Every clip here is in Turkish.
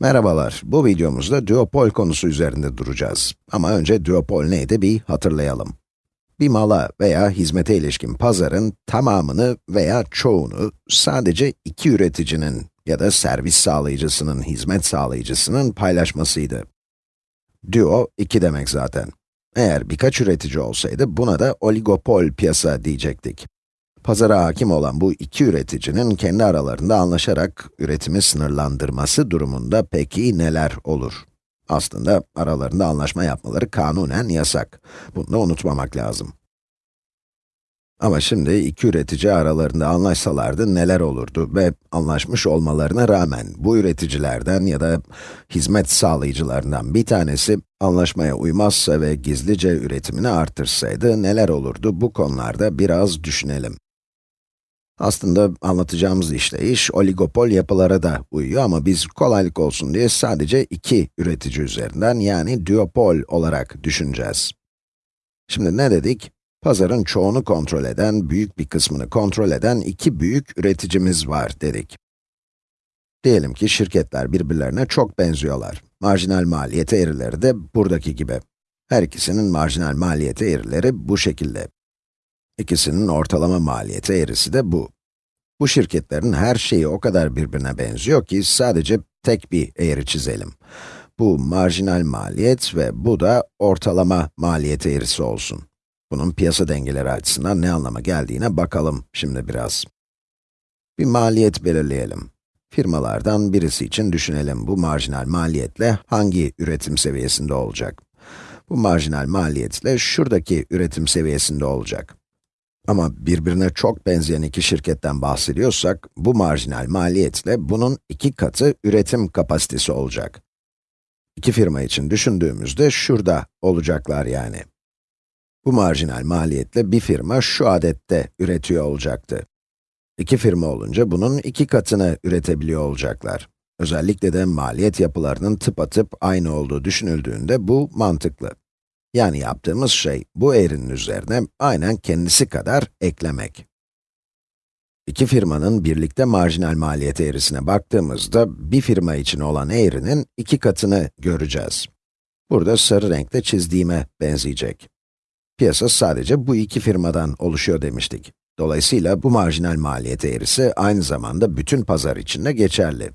Merhabalar, bu videomuzda duopol konusu üzerinde duracağız. Ama önce duopol neydi bir hatırlayalım. Bir mala veya hizmete ilişkin pazarın tamamını veya çoğunu sadece iki üreticinin ya da servis sağlayıcısının, hizmet sağlayıcısının paylaşmasıydı. Duo, iki demek zaten. Eğer birkaç üretici olsaydı buna da oligopol piyasa diyecektik. Pazara hakim olan bu iki üreticinin kendi aralarında anlaşarak üretimi sınırlandırması durumunda peki neler olur? Aslında aralarında anlaşma yapmaları kanunen yasak. Bunu da unutmamak lazım. Ama şimdi iki üretici aralarında anlaşsalardı neler olurdu ve anlaşmış olmalarına rağmen bu üreticilerden ya da hizmet sağlayıcılarından bir tanesi anlaşmaya uymazsa ve gizlice üretimini artırsaydı neler olurdu bu konularda biraz düşünelim. Aslında anlatacağımız işleyiş oligopol yapılara da uyuyor ama biz kolaylık olsun diye sadece iki üretici üzerinden yani duopol olarak düşüneceğiz. Şimdi ne dedik? Pazarın çoğunu kontrol eden, büyük bir kısmını kontrol eden iki büyük üreticimiz var dedik. Diyelim ki şirketler birbirlerine çok benziyorlar. Marjinal maliyeti eğrileri de buradaki gibi. Her ikisinin marjinal maliyeti eğrileri bu şekilde. İkisinin ortalama maliyeti eğrisi de bu. Bu şirketlerin her şeyi o kadar birbirine benziyor ki sadece tek bir eğri çizelim. Bu marjinal maliyet ve bu da ortalama maliyet eğrisi olsun. Bunun piyasa dengeleri açısından ne anlama geldiğine bakalım şimdi biraz. Bir maliyet belirleyelim. Firmalardan birisi için düşünelim bu marjinal maliyetle hangi üretim seviyesinde olacak? Bu marjinal maliyetle şuradaki üretim seviyesinde olacak. Ama birbirine çok benzeyen iki şirketten bahsediyorsak, bu marjinal maliyetle bunun iki katı üretim kapasitesi olacak. İki firma için düşündüğümüzde şurada olacaklar yani. Bu marjinal maliyetle bir firma şu adette üretiyor olacaktı. İki firma olunca bunun iki katını üretebiliyor olacaklar. Özellikle de maliyet yapılarının tıpatıp aynı olduğu düşünüldüğünde bu mantıklı. Yani yaptığımız şey, bu eğrinin üzerine aynen kendisi kadar eklemek. İki firmanın birlikte marjinal maliyet eğrisine baktığımızda, bir firma için olan eğrinin iki katını göreceğiz. Burada sarı renkte çizdiğime benzeyecek. Piyasa sadece bu iki firmadan oluşuyor demiştik. Dolayısıyla bu marjinal maliyet eğrisi aynı zamanda bütün pazar içinde geçerli.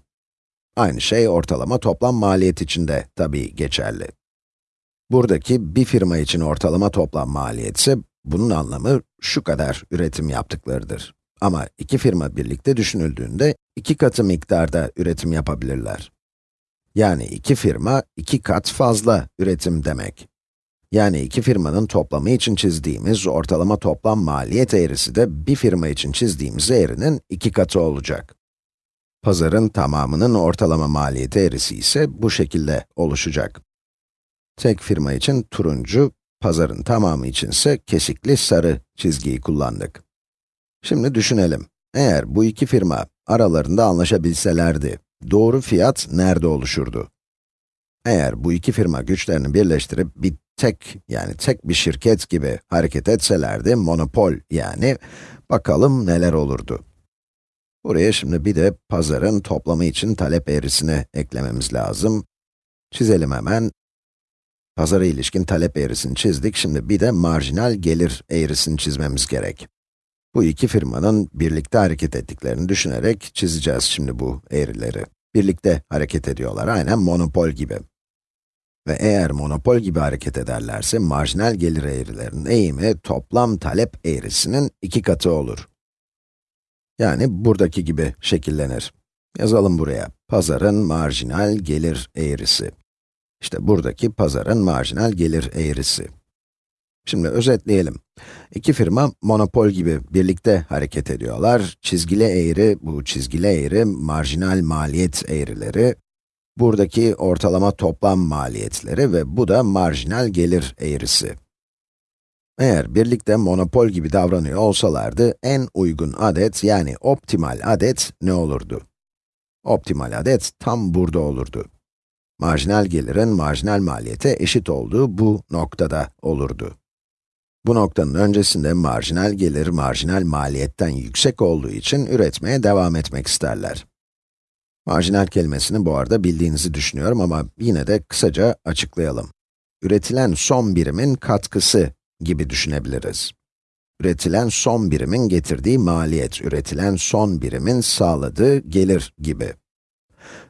Aynı şey ortalama toplam maliyet için de tabii geçerli. Buradaki bir firma için ortalama toplam maliyet ise, bunun anlamı şu kadar üretim yaptıklarıdır. Ama iki firma birlikte düşünüldüğünde, iki katı miktarda üretim yapabilirler. Yani iki firma, iki kat fazla üretim demek. Yani iki firmanın toplamı için çizdiğimiz ortalama toplam maliyet eğrisi de bir firma için çizdiğimiz eğrinin iki katı olacak. Pazarın tamamının ortalama maliyet eğrisi ise bu şekilde oluşacak. Tek firma için turuncu, pazarın tamamı için ise kesikli sarı çizgiyi kullandık. Şimdi düşünelim. Eğer bu iki firma aralarında anlaşabilselerdi, doğru fiyat nerede oluşurdu? Eğer bu iki firma güçlerini birleştirip bir tek, yani tek bir şirket gibi hareket etselerdi, monopol yani, bakalım neler olurdu. Buraya şimdi bir de pazarın toplamı için talep eğrisini eklememiz lazım. Çizelim hemen. Pazara ilişkin talep eğrisini çizdik, şimdi bir de marjinal gelir eğrisini çizmemiz gerek. Bu iki firmanın birlikte hareket ettiklerini düşünerek çizeceğiz şimdi bu eğrileri. Birlikte hareket ediyorlar, aynen monopol gibi. Ve eğer monopol gibi hareket ederlerse, marjinal gelir eğrilerinin eğimi toplam talep eğrisinin iki katı olur. Yani buradaki gibi şekillenir. Yazalım buraya, pazarın marjinal gelir eğrisi. İşte buradaki pazarın marjinal gelir eğrisi. Şimdi özetleyelim. İki firma monopol gibi birlikte hareket ediyorlar. Çizgili eğri, bu çizgili eğri marjinal maliyet eğrileri. Buradaki ortalama toplam maliyetleri ve bu da marjinal gelir eğrisi. Eğer birlikte monopol gibi davranıyor olsalardı, en uygun adet yani optimal adet ne olurdu? Optimal adet tam burada olurdu marjinal gelirin marjinal maliyete eşit olduğu bu noktada olurdu. Bu noktanın öncesinde marjinal gelir marjinal maliyetten yüksek olduğu için üretmeye devam etmek isterler. Marjinal kelimesini bu arada bildiğinizi düşünüyorum ama yine de kısaca açıklayalım. Üretilen son birimin katkısı gibi düşünebiliriz. Üretilen son birimin getirdiği maliyet, üretilen son birimin sağladığı gelir gibi.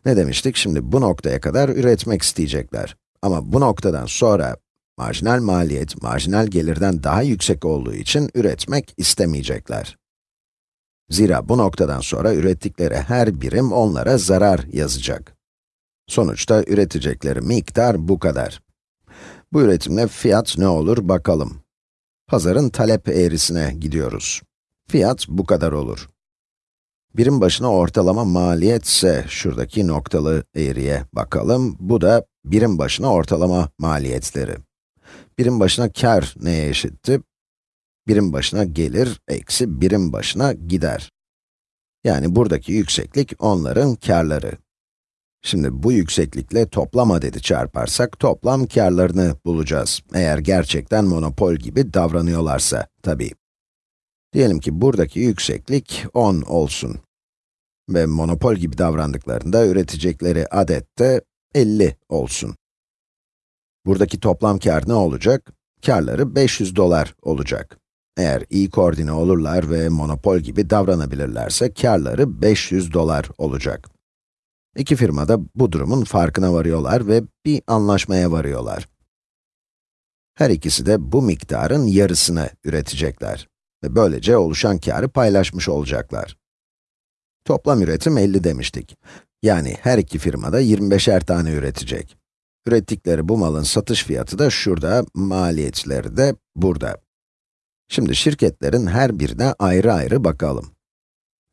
Ne demiştik? Şimdi bu noktaya kadar üretmek isteyecekler. Ama bu noktadan sonra marjinal maliyet, marjinal gelirden daha yüksek olduğu için üretmek istemeyecekler. Zira bu noktadan sonra ürettikleri her birim onlara zarar yazacak. Sonuçta üretecekleri miktar bu kadar. Bu üretimle fiyat ne olur bakalım. Pazarın talep eğrisine gidiyoruz. Fiyat bu kadar olur. Birim başına ortalama maliyet ise şuradaki noktalı eğriye bakalım. Bu da birim başına ortalama maliyetleri. Birim başına kar neye eşitti? Birim başına gelir eksi birim başına gider. Yani buradaki yükseklik onların karları. Şimdi bu yükseklikle toplam adedi çarparsak toplam karlarını bulacağız. Eğer gerçekten monopol gibi davranıyorlarsa tabii. Diyelim ki buradaki yükseklik 10 olsun. Ve monopol gibi davrandıklarında üretecekleri adet de 50 olsun. Buradaki toplam kar ne olacak? Karları 500 dolar olacak. Eğer iyi koordine olurlar ve monopol gibi davranabilirlerse karları 500 dolar olacak. İki firma da bu durumun farkına varıyorlar ve bir anlaşmaya varıyorlar. Her ikisi de bu miktarın yarısını üretecekler ve böylece oluşan karı paylaşmış olacaklar. Toplam üretim 50 demiştik. Yani her iki firma da 25'er tane üretecek. Ürettikleri bu malın satış fiyatı da şurada, maliyetleri de burada. Şimdi şirketlerin her birine ayrı ayrı bakalım.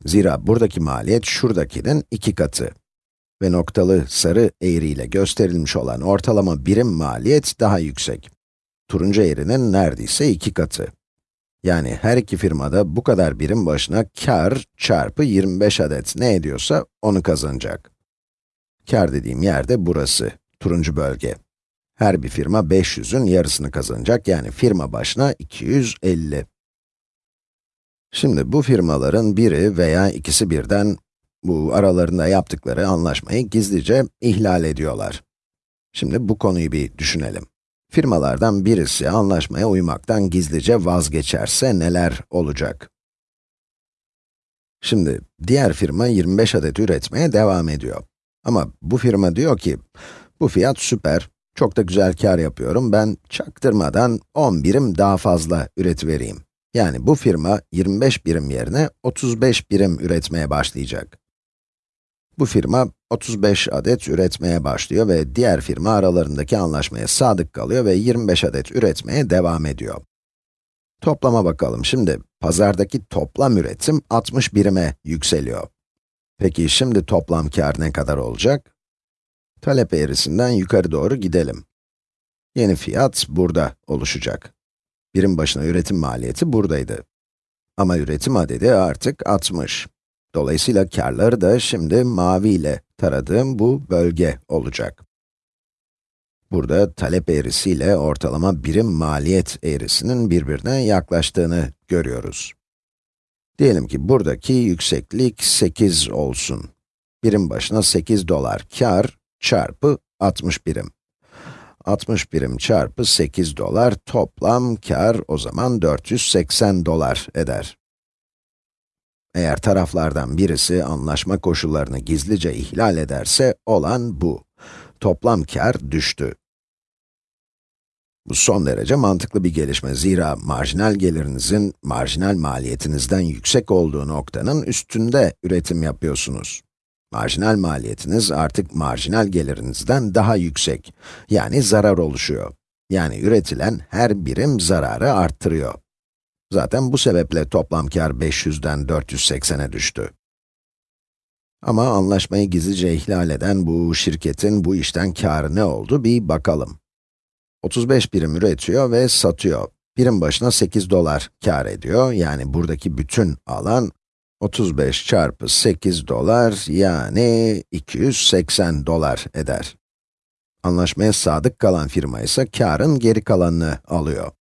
Zira buradaki maliyet şuradakinin iki katı. Ve noktalı sarı eğriyle gösterilmiş olan ortalama birim maliyet daha yüksek. Turuncu eğrinin neredeyse iki katı. Yani her iki firmada bu kadar birim başına kar çarpı 25 adet ne ediyorsa onu kazanacak. Kar dediğim yerde burası, turuncu bölge. Her bir firma 500'ün yarısını kazanacak, yani firma başına 250. Şimdi bu firmaların biri veya ikisi birden, bu aralarında yaptıkları anlaşmayı gizlice ihlal ediyorlar. Şimdi bu konuyu bir düşünelim. Firmalardan birisi anlaşmaya uymaktan gizlice vazgeçerse neler olacak? Şimdi, diğer firma 25 adet üretmeye devam ediyor. Ama bu firma diyor ki, bu fiyat süper, çok da güzel kar yapıyorum, ben çaktırmadan 10 birim daha fazla üretivereyim. Yani bu firma 25 birim yerine 35 birim üretmeye başlayacak. Bu firma 35 adet üretmeye başlıyor ve diğer firma aralarındaki anlaşmaya sadık kalıyor ve 25 adet üretmeye devam ediyor. Toplama bakalım. Şimdi pazardaki toplam üretim 60 birime yükseliyor. Peki şimdi toplam kar ne kadar olacak? Talep eğrisinden yukarı doğru gidelim. Yeni fiyat burada oluşacak. Birim başına üretim maliyeti buradaydı. Ama üretim adedi artık 60. Dolayısıyla karları da şimdi mavi ile taradığım bu bölge olacak. Burada talep eğrisiyle ortalama birim maliyet eğrisinin birbirine yaklaştığını görüyoruz. Diyelim ki buradaki yükseklik 8 olsun. Birim başına 8 dolar kar çarpı 60 birim. 60 birim çarpı 8 dolar toplam kar o zaman 480 dolar eder. Eğer taraflardan birisi anlaşma koşullarını gizlice ihlal ederse olan bu. Toplam kar düştü. Bu son derece mantıklı bir gelişme. Zira marjinal gelirinizin marjinal maliyetinizden yüksek olduğu noktanın üstünde üretim yapıyorsunuz. Marjinal maliyetiniz artık marjinal gelirinizden daha yüksek. Yani zarar oluşuyor. Yani üretilen her birim zararı arttırıyor. Zaten bu sebeple toplam kar 500'den 480'e düştü. Ama anlaşmayı gizlice ihlal eden bu şirketin bu işten karı ne oldu bir bakalım. 35 birim üretiyor ve satıyor. Birim başına 8 dolar kar ediyor. Yani buradaki bütün alan 35 çarpı 8 dolar yani 280 dolar eder. Anlaşmaya sadık kalan firma ise karın geri kalanını alıyor.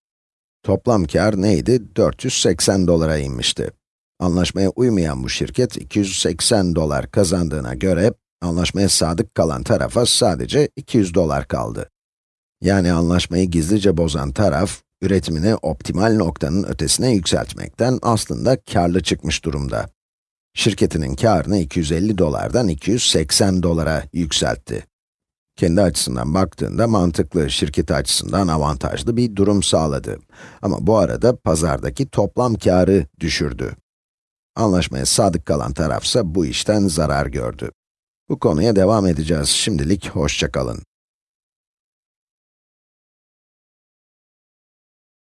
Toplam kar neydi? 480 dolara inmişti. Anlaşmaya uymayan bu şirket 280 dolar kazandığına göre Anlaşmaya sadık kalan tarafa sadece 200 dolar kaldı. Yani anlaşmayı gizlice bozan taraf, üretimini optimal noktanın ötesine yükseltmekten aslında karlı çıkmış durumda. Şirketinin karını 250 dolardan 280 dolara yükseltti. Kendi açısından baktığında mantıklı, şirketi açısından avantajlı bir durum sağladı. Ama bu arada pazardaki toplam karı düşürdü. Anlaşmaya sadık kalan tarafsa bu işten zarar gördü. Bu konuya devam edeceğiz. Şimdilik hoşça kalın.